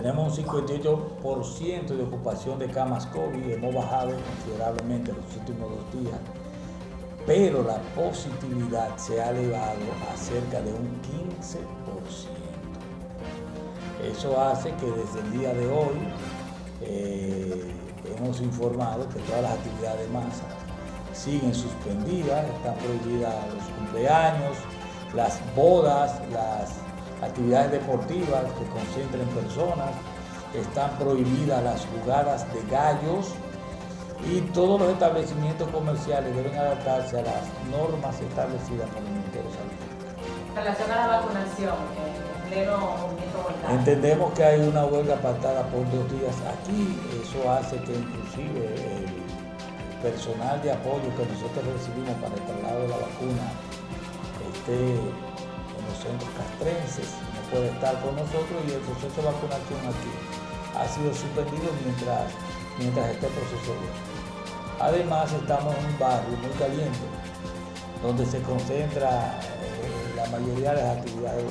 Tenemos un 58% de ocupación de camas COVID, hemos bajado considerablemente los últimos dos días, pero la positividad se ha elevado a cerca de un 15%. Eso hace que desde el día de hoy eh, hemos informado que todas las actividades de masa siguen suspendidas, están prohibidas los cumpleaños, las bodas, las actividades deportivas que concentren personas, están prohibidas las jugadas de gallos y todos los establecimientos comerciales deben adaptarse a las normas establecidas por el Ministerio de Salud. En relación a la vacunación, en pleno movimiento Entendemos que hay una huelga pactada por dos días aquí, eso hace que inclusive el personal de apoyo que nosotros recibimos para el traslado de la vacuna esté puede estar con nosotros y el proceso de vacunación aquí ha sido suspendido mientras, mientras este proceso Además estamos en un barrio muy caliente, donde se concentra eh, la mayoría de las actividades